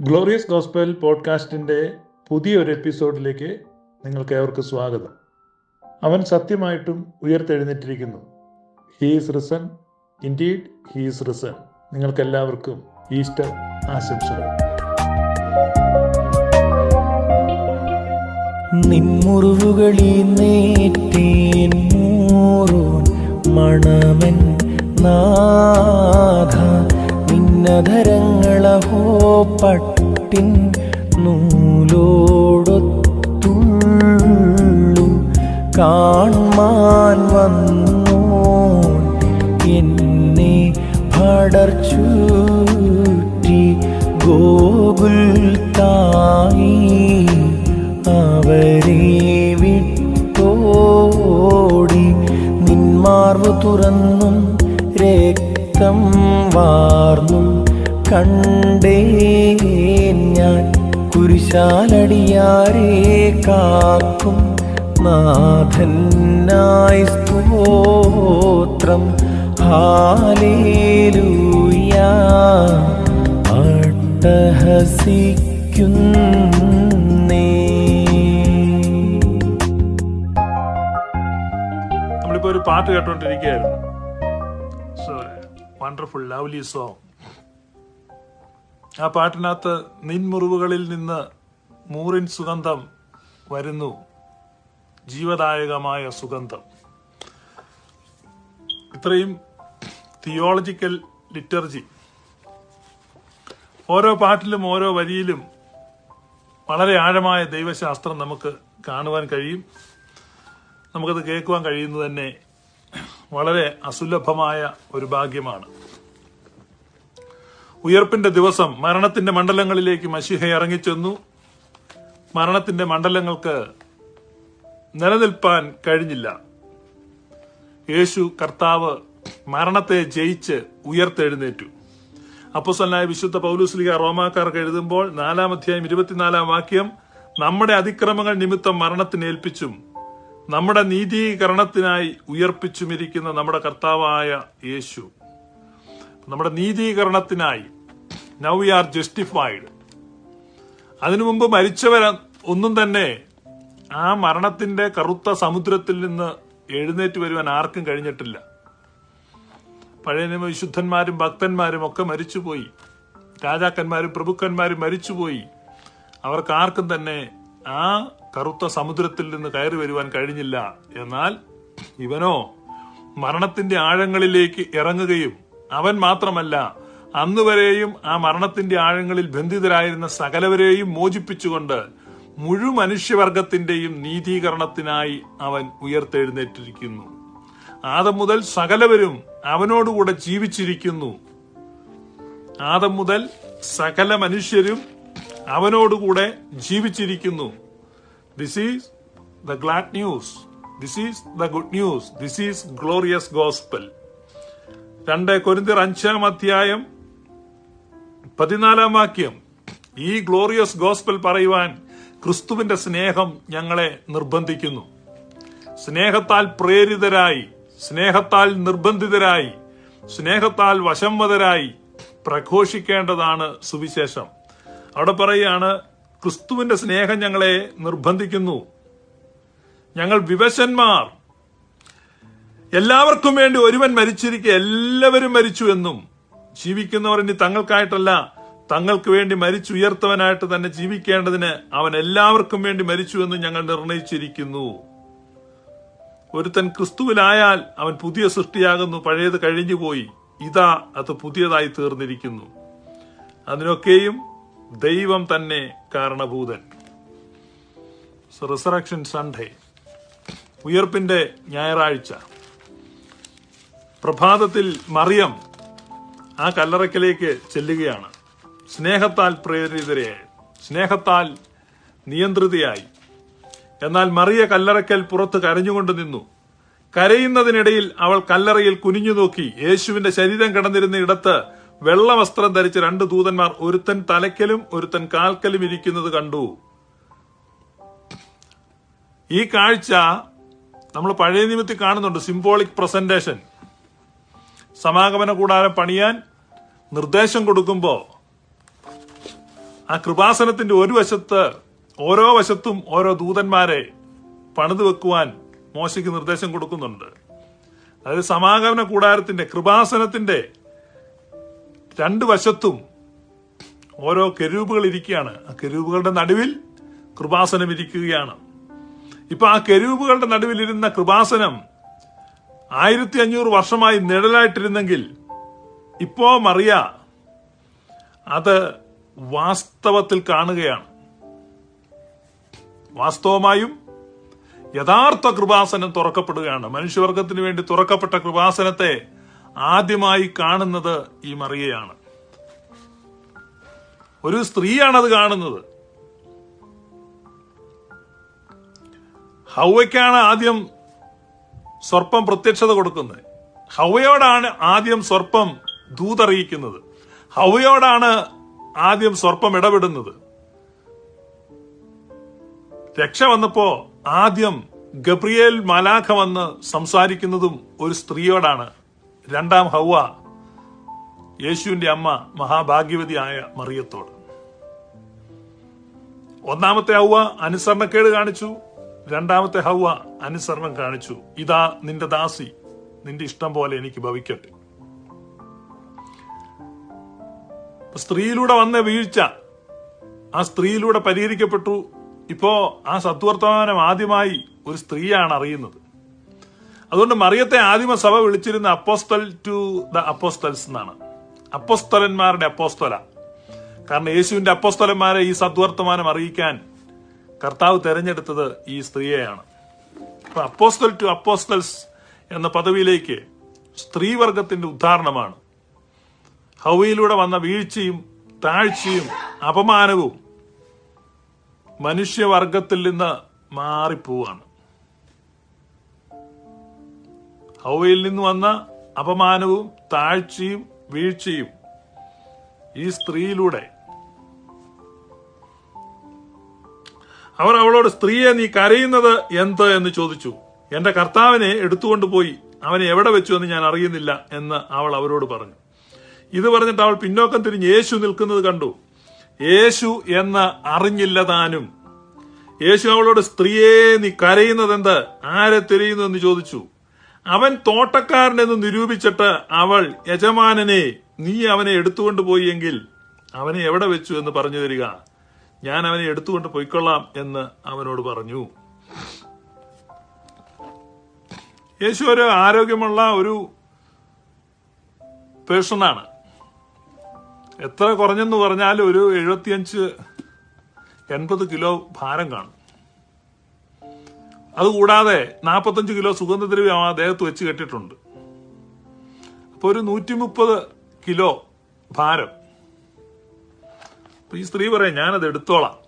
Glorious gospel പോഡ്കാസ്റ്റിന്റെ പുതിയൊരു എപ്പിസോഡിലേക്ക് നിങ്ങൾക്ക് ഏവർക്ക് സ്വാഗതം. അവൻ സത്യമായിട്ടും ഉയർത്തെഴുന്നേറ്റിരിക്കുന്നു. He's risen indeed he's risen നിങ്ങൾക്കെല്ലാവർക്കും ഈസ്റ്റർ ആശംസകൾ. നിൻമുറിവുകളിൽ നേറ്റേൻ മോറോൻ മണമൻ നാഥ. നിന്നധരങ്ങളഹോ പട്ടിൻ നൂലോടൊത്തുള്ളു കാൺമാൻ വന്നോൻ എന്നെ പടർച്ചൂറ്റി ഗോകുൽ തായി അവരെ വിട്ടോടി നിന്മാർവ് തുറന്നും രക്തം വാർന്നും കണ്ടേ ഞാൻ കുരിശാലടിയാരെ കാക്കും നാഥനായി സ്തോത്രം. ഹാലേലൂയ. അട്ടഹസിക്കുന്നേ. നമ്മളിപ്പോൾ ഒരു പാട്ട് കേട്ടോണ്ടിരിക്കുകയായിരുന്നു. വണ്ടർഫുൾ ലവ്ലി സോങ് ആ പാട്ടിനകത്ത് നിൻമുറിവുകളിൽ നിന്ന് മൂറിൻ സുഗന്ധം വരുന്നു. ജീവദായകമായ സുഗന്ധം. ഇത്രയും തിയോളജിക്കൽ ലിറ്റർജി. ഓരോ പാട്ടിലും ഓരോ വരിയിലും വളരെ ആഴമായ ദൈവശാസ്ത്രം നമുക്ക് കാണുവാൻ കഴിയും. നമുക്കത് കേൾക്കുവാൻ കഴിയുന്നത് തന്നെ വളരെ അസുലഭമായ ഒരു ഭാഗ്യമാണ്. ഉയർപ്പിന്റെ ദിവസം മരണത്തിന്റെ മണ്ഡലങ്ങളിലേക്ക് മഷിഹ ഇറങ്ങിച്ചെന്നു. മരണത്തിന്റെ മണ്ഡലങ്ങൾക്ക് നിലനിൽപ്പാൻ കഴിഞ്ഞില്ല. യേശു കർത്താവ് മരണത്തെ ജയിച്ച് ഉയർത്തെഴുന്നേറ്റു. അപ്പൊസലായ വിശുദ്ധ പൗലുസ്ലിക റോമാക്കാർക്ക് എഴുതുമ്പോൾ നാലാം അധ്യായം ഇരുപത്തിനാലാം വാക്യം നമ്മുടെ അതിക്രമങ്ങൾ നിമിത്തം മരണത്തിന് ഏൽപ്പിച്ചും നമ്മുടെ നീതീകരണത്തിനായി ഉയർപ്പിച്ചുമിരിക്കുന്ന നമ്മുടെ കർത്താവായ യേശു. നമ്മുടെ നീതീകരണത്തിനായി. നൗ വി ആർ ജസ്റ്റിഫൈഡ് അതിനു മുമ്പ് മരിച്ചവർ ഒന്നും തന്നെ ആ മരണത്തിന്റെ കറുത്ത സമുദ്രത്തിൽ നിന്ന് എഴുന്നേറ്റ് വരുവാൻ ആർക്കും കഴിഞ്ഞിട്ടില്ല. പഴയ നിയമ വിശുദ്ധന്മാരും ഭക്തന്മാരും ഒക്കെ മരിച്ചുപോയി. രാജാക്കന്മാരും പ്രഭുക്കന്മാരും മരിച്ചുപോയി. അവർക്ക് ആർക്കും തന്നെ ആ കറുത്ത സമുദ്രത്തിൽ നിന്ന് കയറി വരുവാൻ കഴിഞ്ഞില്ല. എന്നാൽ ഇവനോ മരണത്തിന്റെ ആഴങ്ങളിലേക്ക് ഇറങ്ങുകയും അവൻ മാത്രമല്ല അന്നുവരെയും ആ മരണത്തിന്റെ ആഴങ്ങളിൽ ബന്ധിതരായിരുന്ന സകലവരെയും മോചിപ്പിച്ചുകൊണ്ട് മുഴു മനുഷ്യവർഗത്തിന്റെയും നീതീകരണത്തിനായി അവൻ ഉയർത്തെഴുന്നേറ്റിരിക്കുന്നു. ആദം മുതൽ സകലവരും അവനോടുകൂടെ ജീവിച്ചിരിക്കുന്നു. ആദം മുതൽ സകല മനുഷ്യരും അവനോടുകൂടെ ജീവിച്ചിരിക്കുന്നു. This is the glad news this is the good news this is glorious gospel രണ്ട് കൊരിന്തിർ അഞ്ചാം അധ്യായം പതിനാലാം വാക്യം. ഈ ഗ്ലോറിയസ് ഗോസ്പൽ പറയുവാൻ ക്രിസ്തുവിന്റെ സ്നേഹം ഞങ്ങളെ നിർബന്ധിക്കുന്നു. സ്നേഹത്താൽ പ്രേരിതരായി സ്നേഹത്താൽ നിർബന്ധിതരായി സ്നേഹത്താൽ വശംവതരായി പ്രഘോഷിക്കേണ്ടതാണ് സുവിശേഷം. അവിടെ പറയുകയാണ് ക്രിസ്തുവിന്റെ സ്നേഹം ഞങ്ങളെ നിർബന്ധിക്കുന്നു. ഞങ്ങൾ വിവശന്മാർ എല്ലാവർക്കും വേണ്ടി ഒരുവൻ മരിച്ചിരിക്കെ എല്ലാവരും മരിച്ചു എന്നും. ജീവിക്കുന്നവർ ഇനി തങ്ങൾക്കായിട്ടല്ല തങ്ങൾക്ക് വേണ്ടി മരിച്ചുയർത്തവനായിട്ട് തന്നെ ജീവിക്കേണ്ടതിന് അവൻ എല്ലാവർക്കും വേണ്ടി മരിച്ചു എന്ന് ഞങ്ങൾ നിർണയിച്ചിരിക്കുന്നു. ഒരുത്തൻ ക്രിസ്തുവിലായാൽ അവൻ പുതിയ സൃഷ്ടിയാകുന്നു പഴയത് കഴിഞ്ഞുപോയി. ഇതാ അത് പുതിയതായി തീർന്നിരിക്കുന്നു. അതിനൊക്കെയും ദൈവം തന്നെ കാരണഭൂതൻ. റിസറക്ഷൻ സൺഡേ ഉയർപ്പിന്റെ ഞായറാഴ്ച. പ്രഭാതത്തിൽ മറിയം ആ കല്ലറയ്ക്കലേക്ക് ചെല്ലുകയാണ്. സ്നേഹത്താൽ പ്രേരിതരയായി സ്നേഹത്താൽ നിയന്ത്രിതയായി. എന്നാൽ മറിയ കല്ലറയ്ക്കൽ പുറത്ത് കരഞ്ഞുകൊണ്ട് നിന്നു. കരയുന്നതിനിടയിൽ അവൾ കല്ലറയിൽ കുനിഞ്ഞു നോക്കി. യേശുവിന്റെ ശരീരം കിടന്നിരുന്ന ഇടത്ത് വെള്ള വസ്ത്രം ധരിച്ച രണ്ട് ദൂതന്മാർ ഒരുത്തൻ തലയ്ക്കലും ഒരുത്തൻ കാൽക്കലും ഇരിക്കുന്നത് കണ്ടു. ഈ കാഴ്ച നമ്മൾ പഴയ നിയമത്തിൽ കാണുന്നുണ്ട് സിംബോളിക് പ്രസന്റേഷൻ സമാഗമന കൂടാരം പണിയാൻ നിർദ്ദേശം കൊടുക്കുമ്പോൾ ആ കൃപാസനത്തിന്റെ ഒരു വശത്ത് ഓരോ വശത്തും ഓരോ ദൂതന്മാരെ പണിതു വെക്കുവാൻ മോശയ്ക്ക് നിർദ്ദേശം കൊടുക്കുന്നുണ്ട്. അതായത് സമാഗമന കൂടാരത്തിന്റെ കൃപാസനത്തിന്റെ രണ്ട് വശത്തും ഓരോ കെരൂപുകൾ ഇരിക്കുകയാണ്. ആ കെരൂപുകളുടെ നടുവിൽ കൃപാസനം ഇരിക്കുകയാണ്. ഇപ്പൊ ആ കെരൂപുകളുടെ നടുവിലിരുന്ന കൃപാസനം ആയിരത്തി അഞ്ഞൂറ് വർഷമായി നിഴലായിട്ടിരുന്നെങ്കിൽ ഇപ്പോ മറിയ അത് വാസ്തവത്തിൽ കാണുകയാണ്. വാസ്തവമായും യഥാർത്ഥ കൃപാസനം തുറക്കപ്പെടുകയാണ്. മനുഷ്യവർഗത്തിന് വേണ്ടി തുറക്കപ്പെട്ട കൃപാസനത്തെ ആദ്യമായി കാണുന്നത് ഈ മറിയയാണ്. ഒരു സ്ത്രീയാണത് കാണുന്നത്. ഹൗവയ്ക്കാണ് ആദ്യം സർപ്പം പ്രത്യക്ഷത കൊടുക്കുന്നത്. ഹവയോടാണ് ആദ്യം സ്വർപ്പം ദൂതറിയിക്കുന്നത്. ഹവയോടാണ് ആദ്യം സ്വർപ്പം ഇടപെടുന്നത്. രക്ഷ വന്നപ്പോ ആദ്യം ഗബ്രിയേൽ മലാഖ വന്ന് സംസാരിക്കുന്നതും ഒരു സ്ത്രീയോടാണ്. രണ്ടാം ഹൗവ യേശുവിന്റെ അമ്മ മഹാഭാഗ്യവതിയായ മറിയത്തോട്. ഒന്നാമത്തെ ഹൗവ അനുസരണക്കേട് കാണിച്ചു. രണ്ടാമത്തെ ഹൗവ അനുസരണം കാണിച്ചു. ഇതാ നിന്റെ ദാസി. നിന്റെ ഇഷ്ടം പോലെ എനിക്ക് ഭവിക്കട്ടെ. സ്ത്രീയിലൂടെ വന്ന വീഴ്ച. ആ സ്ത്രീയിലൂടെ പരിഹരിക്കപ്പെട്ടു. ഇപ്പോ ആ സത്വർത്തമാനം ആദ്യമായി ഒരു സ്ത്രീയാണ് അറിയുന്നത്. അതുകൊണ്ട് മറിയത്തെ ആദിമ സഭ വിളിച്ചിരുന്ന അപ്പോസ്തൽ ടു ദ അപ്പോസ്തൽസ് എന്നാണ്. അപ്പോസ്തലന്മാരുടെ അപ്പോസ്തല. കാരണം യേശുവിന്റെ അപ്പോസ്തലന്മാരെ ഈ സദ്വർത്തമാനം അറിയിക്കാൻ കർത്താവ് തെരഞ്ഞെടുത്തത് ഈ സ്ത്രീയെയാണ്. അപ്പൊ അപ്പോസ്തൽ ടു അപ്പോസ്തൽസ് എന്ന പദവിയിലേക്ക് സ്ത്രീവർഗത്തിന്റെ ഉദാഹരണമാണ് ഹൗവയിലൂടെ വന്ന വീഴ്ചയും താഴ്ചയും അപമാനവും മനുഷ്യവർഗത്തിൽ നിന്ന് മാറിപ്പോവാണ്. ഹൗവയിൽ നിന്ന് വന്ന അപമാനവും താഴ്ചയും വീഴ്ചയും ഈ സ്ത്രീയിലൂടെ അവർ അവളോട് സ്ത്രീയെ നീ കരയുന്നത് എന്ത്? എന്ന് ചോദിച്ചു. എന്റെ കർത്താവിനെ എടുത്തുകൊണ്ടുപോയി. അവനെ എവിടെ വെച്ചു എന്ന് ഞാൻ അറിയുന്നില്ല എന്ന് അവൾ അവരോട് പറഞ്ഞു. ഇത് പറഞ്ഞിട്ട് അവൾ പിന്നോക്കം തിരിഞ്ഞ് യേശു നിൽക്കുന്നത് കണ്ടു. യേശു എന്ന് അറിഞ്ഞില്ല താനും യേശു അവളോട് സ്ത്രീയെ നീ കരയുന്നത് എന്ത് ആരെ തിരയുന്നു? എന്ന് ചോദിച്ചു. അവൻ തോട്ടക്കാരനെന്ന് നിരൂപിച്ചിട്ട് അവൾ യജമാനനെ നീ അവനെ എടുത്തുകൊണ്ടുപോയി എങ്കിൽ അവനെ എവിടെ വെച്ചു എന്ന് പറഞ്ഞു തരിക? ഞാൻ അവനെ എടുത്തുകൊണ്ട് പൊയ്ക്കൊള്ളാം എന്ന് അവനോട് പറഞ്ഞു. യേശു ഒരു ആരോഗ്യമുള്ള ഒരു പേഴ്സണാണ്. എത്ര കുറഞ്ഞെന്ന് പറഞ്ഞാൽ ഒരു എഴുപത്തിയഞ്ച് എൺപത് കിലോ ഭാരം കാണും. അതുകൂടാതെ നാൽപ്പത്തഞ്ച് കിലോ സുഗന്ധദ്രവ്യം ആ ദേഹത്ത് വെച്ച് കെട്ടിയിട്ടുണ്ട്. അപ്പോൾ ഒരു നൂറ്റി മുപ്പത് കിലോ ഭാരം അപ്പൊ ഈ സ്ത്രീ പറയാം ഞാനത് എടുത്തോളാം.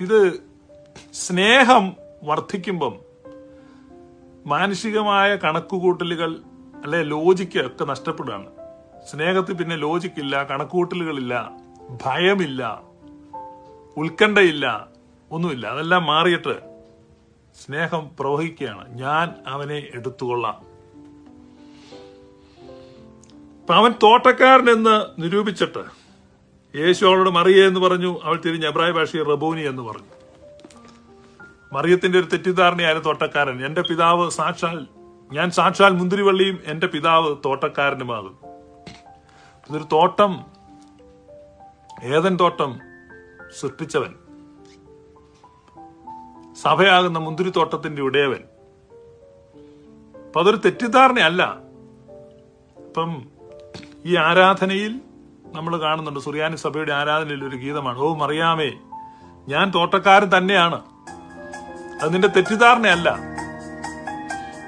ഇത് സ്നേഹം വർദ്ധിക്കുമ്പം മാനുഷികമായ കണക്കുകൂട്ടലുകൾ അല്ലെ ലോജിക്ക് ഒക്കെ നഷ്ടപ്പെടുകയാണ്. സ്നേഹത്തിൽ പിന്നെ ലോജിക്കില്ല കണക്കുകൂട്ടലുകളില്ല ഭയമില്ല ഉത്കണ്ഠയില്ല ഒന്നുമില്ല. അതെല്ലാം മാറിയിട്ട് സ്നേഹം പ്രവഹിക്കുകയാണ്. ഞാൻ അവനെ എടുത്തുകൊള്ളാം. അവൻ തോട്ടക്കാരനെന്ന് നിരൂപിച്ചിട്ട് യേശു അവളോട് മറിയ എന്ന് പറഞ്ഞു. അവൾ തിരിഞ്ഞ് എബ്രായ ഭാഷയിൽ റബോനി എന്ന് പറഞ്ഞു. മറിയത്തിന്റെ ഒരു തെറ്റിദ്ധാരണയായിരുന്നു തോട്ടക്കാരൻ. എന്റെ പിതാവ് സാക്ഷാൽ ഞാൻ സാക്ഷാൽ മുന്തിരിവള്ളിയും എന്റെ പിതാവ് തോട്ടക്കാരനുമാകും. ഇതൊരു തോട്ടം ഏതൻ തോട്ടം സൃഷ്ടിച്ചവൻ. സഭയാകുന്ന മുന്തിരിത്തോട്ടത്തിന്റെ ഉടയവൻ. അപ്പൊ അതൊരു തെറ്റിദ്ധാരണയല്ല. ഇപ്പം ഈ ആരാധനയിൽ നമ്മൾ കാണുന്നുണ്ട്. സുറിയാനി സഭയുടെ ആരാധനയിൽ ഒരു ഗീതമാണ്. ഓ മറിയാമേ ഞാൻ തോട്ടക്കാരൻ തന്നെയാണ്. അത് നിന്റെ തെറ്റിദ്ധാരണയല്ല.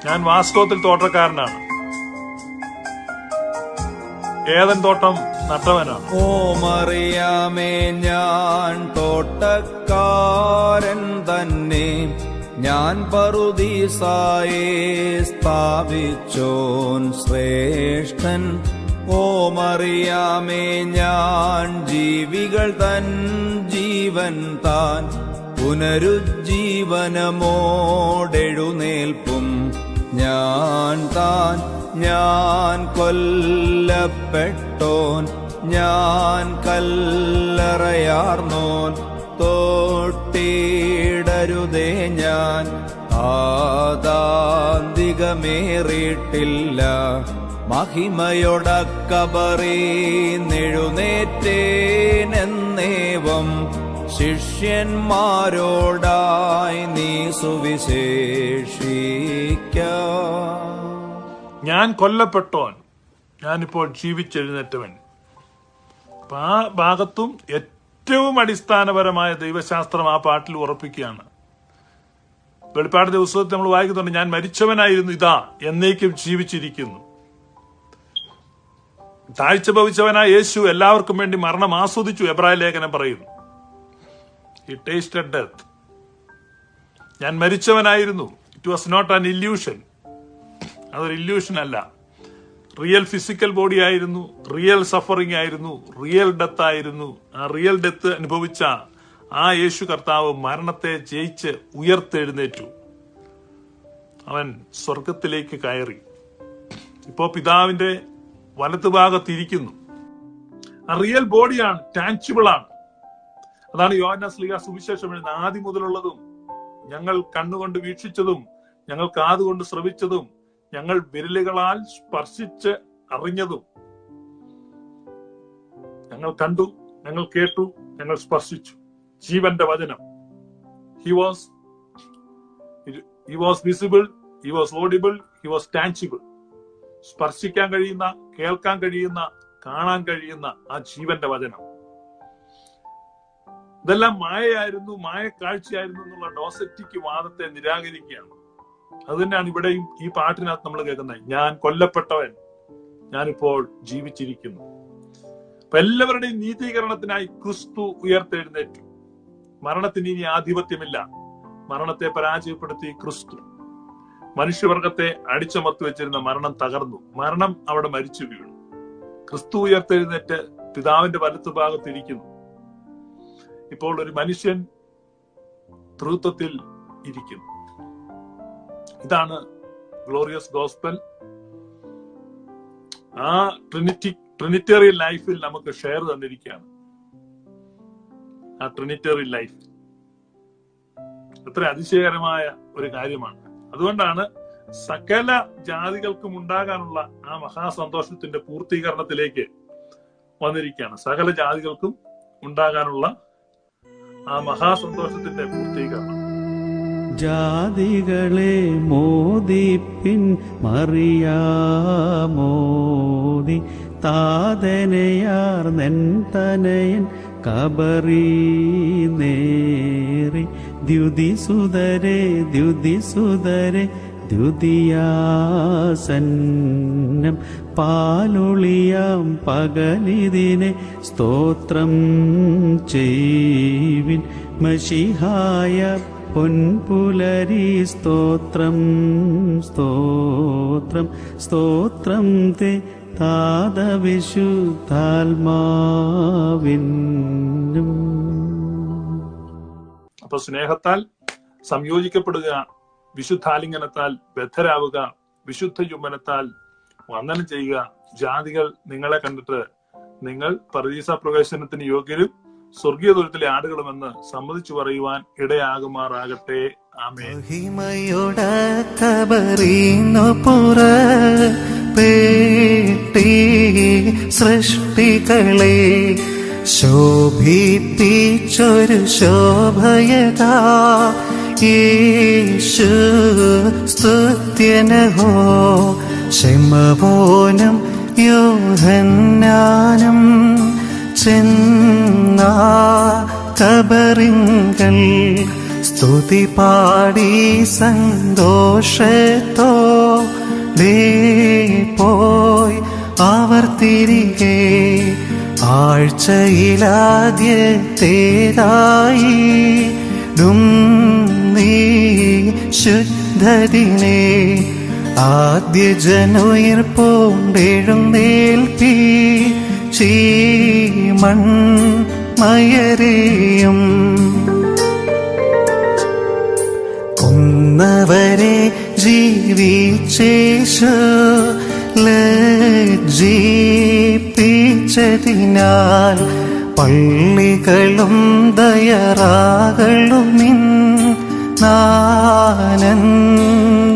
ഞാൻ വാസ്തവത്തിൽ തോട്ടക്കാരനാണ്. ഏതൻ തോട്ടം നട്ടവനാണ്. ഓ മറിയാമേ ഞാൻ തോട്ടക്കാരൻ തന്നെ. ഞാൻ പറുദീസായെ സ്ഥാപിച്ചോൻ ശ്രേഷ്ഠൻ. ഓ മറിയാമേ ഞാൻ ജീവികൾ തൻ ജീവൻ താൻ. പുനരുജ്ജീവനമോടെഴുന്നേൽപ്പും ഞാൻ താൻ. ഞാൻ കൊല്ലപ്പെട്ടോൻ ഞാൻ കല്ലറയാർന്നോൻ. തോട്ടിടരുതേ ഞാൻ ആദാന്തികമേറിയിട്ടില്ല. മഹിമയൊടക്കബറി നെഴുന്നേറ്റേനെന്നേവം ശിഷ്യന്മാരോടായി നീ സുവിശേഷിക്ക. ഞാൻ കൊല്ലപ്പെട്ടോൻ. ഞാനിപ്പോൾ ജീവിച്ചെഴുന്നേറ്റവൻ. ആ ഭാഗത്തും ഏറ്റവും അടിസ്ഥാനപരമായ ദൈവശാസ്ത്രം ആ പാട്ടിൽ ഉറപ്പിക്കുകയാണ്. വെളിപ്പാട് ദിവസത്തിൽ നമ്മൾ വായിക്കുന്നുണ്ട് ഞാൻ മരിച്ചവനായിരുന്നു ഇതാ എന്നേക്കും ജീവിച്ചിരിക്കുന്നു. താഴ്ച ഭവിച്ചവനായ യേശു എല്ലാവർക്കും വേണ്ടി മരണം ആസ്വദിച്ചു എബ്രായ ലേഖനം പറയുന്നു. ഹി ടേസ്റ്റഡ് ഡെത്ത് ഞാൻ മരിച്ചവനായിരുന്നു. It was not an illusion അതൊരു ഇല്യൂഷൻ അല്ല. റിയൽ ഫിസിക്കൽ ബോഡി ആയിരുന്നു റിയൽ സഫറിംഗ് ആയിരുന്നു റിയൽ ഡെത്ത് ആയിരുന്നു. ആ റിയൽ ഡെത്ത് അനുഭവിച്ച ആ യേശു കർത്താവ് മരണത്തെ ജയിച്ച് ഉയർത്തെഴുന്നേറ്റു. അവൻ സ്വർഗത്തിലേക്ക് കയറി. ഇപ്പോ പിതാവിന്റെ വലത്തുഭാഗത്തിരിക്കുന്നു റിയൽ ബോഡിയാണ് ടാൻസിബിൾ ആണ് അതാണ് യോഹന്ന സ്ലീഹ സുവിശേഷം എഴുതുന്ന ആദ്യം മുതലുള്ളതും ഞങ്ങൾ കണ്ണുകൊണ്ട് വീക്ഷിച്ചതും ഞങ്ങൾ കാതുകൊണ്ട് ശ്രവിച്ചതും ഞങ്ങൾ വിരലുകളാൽ സ്പർശിച്ച് അറിഞ്ഞതും ഞങ്ങൾ കണ്ടു ഞങ്ങൾ കേട്ടു ഞങ്ങൾ സ്പർശിച്ചു. ജീവന്റെ വചനം. He was he was visible he was audible he was tangible സ്പർശിക്കാൻ കഴിയുന്ന കേൾക്കാൻ കഴിയുന്ന കാണാൻ കഴിയുന്ന ആ ജീവന്റെ വചനം. ഇതെല്ലാം മായയായിരുന്നു മായ കാഴ്ചയായിരുന്നു എന്നുള്ള ഡോസറ്റിക്ക് വാദത്തെ നിരാകരിക്കുകയാണ്. അത് തന്നെയാണ് ഇവിടെയും ഈ പാട്ടിനകത്ത് നമ്മൾ കേൾക്കുന്നത്. ഞാൻ കൊല്ലപ്പെട്ടവൻ ഞാനിപ്പോൾ ജീവിച്ചിരിക്കുന്നു. അപ്പൊ എല്ലാവരുടെയും നീതീകരണത്തിനായി ക്രിസ്തു ഉയർത്തെഴുന്നേറ്റു. മരണത്തിന് ഇനി ആധിപത്യമില്ല. മരണത്തെ പരാജയപ്പെടുത്തി ക്രിസ്തു. മനുഷ്യവർഗത്തെ അടിച്ചമർത്തി വെച്ചിരുന്ന മരണം തകർന്നു. മരണം അവിടെ മരിച്ചു വീണു. ക്രിസ്തു ഉയർത്തെഴുന്നേറ്റ് പിതാവിന്റെ വലത്തു ഭാഗത്തിരിക്കുന്നു. ഇപ്പോൾ ഒരു മനുഷ്യൻ തൃത്വത്തിൽ ഇരിക്കുന്നു. ഇതാണ് ഗ്ലോറിയസ് ഗോസ്പൽ ആ ട്രിനിറ്റി ട്രിനിറ്റേറിയൻ ലൈഫിൽ നമുക്ക് ഷെയർ തന്നിരിക്കുകയാണ്. ആ ട്രിനിറ്റേറിയൻ ലൈഫ് അത്ര അതിശയകരമായ ഒരു കാര്യമാണ്. അതുകൊണ്ടാണ് സകല ജാതികൾക്കും ഉണ്ടാകാനുള്ള ആ മഹാസന്തോഷത്തിന്റെ പൂർത്തീകരണത്തിലേക്ക് വന്നിരിക്കുകയാണ്. സകല ജാതികൾക്കും ഉണ്ടാകാനുള്ള ആ മഹാസന്തോഷത്തിന്റെ പൂർത്തീകരണം. ജാതികളെ മോദിപ്പിൻ മറിയാമോദി താതനയാർ നെൻ തനയൻ കബറി നേറി. ദ്യുതിസുതരെ ദ്യുതിസുതരെ ദ്യുതിയാസന്നം പാലൊളിയാം പകലിതിനെ സ്തോത്രം ചെയ്വിൻ മഷിഹായ പൊൻപുലരി സ്തോത്രം സ്തോത്രം സ്തോത്രം തേ താതവിശുദ്ധാത്മാവിനും അപ്പൊ സ്നേഹത്താൽ സംയോജിക്കപ്പെടുക വിശുദ്ധാലിംഗനത്താൽ ബദ്ധരാവുക വിശുദ്ധ ചുംബനത്താൽ വന്ദനം ചെയ്യുക. ജാതികൾ നിങ്ങളെ കണ്ടിട്ട് നിങ്ങൾ പരദീസ പ്രവേശനത്തിന് യോഗ്യരും സ്വർഗീയ ദുരത്തിലെ ആടുകളുമെന്ന് സമ്മതിച്ചു പറയുവാൻ ഇടയാകുമാറാകട്ടെ. ആമേ സൃഷ്ടികളെ ശോഭിപ്പിച്ചൊരു ശോഭയതാ. യേശു സ്തുത്യനഹോ ശമപോനം യോഹന്നാനും. ചെന്ന കബറിങ്കൽ. സ്തുതി പാടി സന്തോഷത്തോ. ദേ പോയി അവർ തിരികെ ആഴ്ചയിലാദ്യത്തേതായി ഡും നീ ശുദ്ധതിനെ ആദ്യ ജനുയിർപ്പോണ്ടെഴുന്നേൽപ്പി ചീമൺ മയരെയും. കൊന്നവരെ ജീവിച്ചേശു ലജ്ജിപ്പിച്ച ജീവിച്ചതിനാൽ പള്ളികളും ദയറാകളുമിൻ നാനന്ദ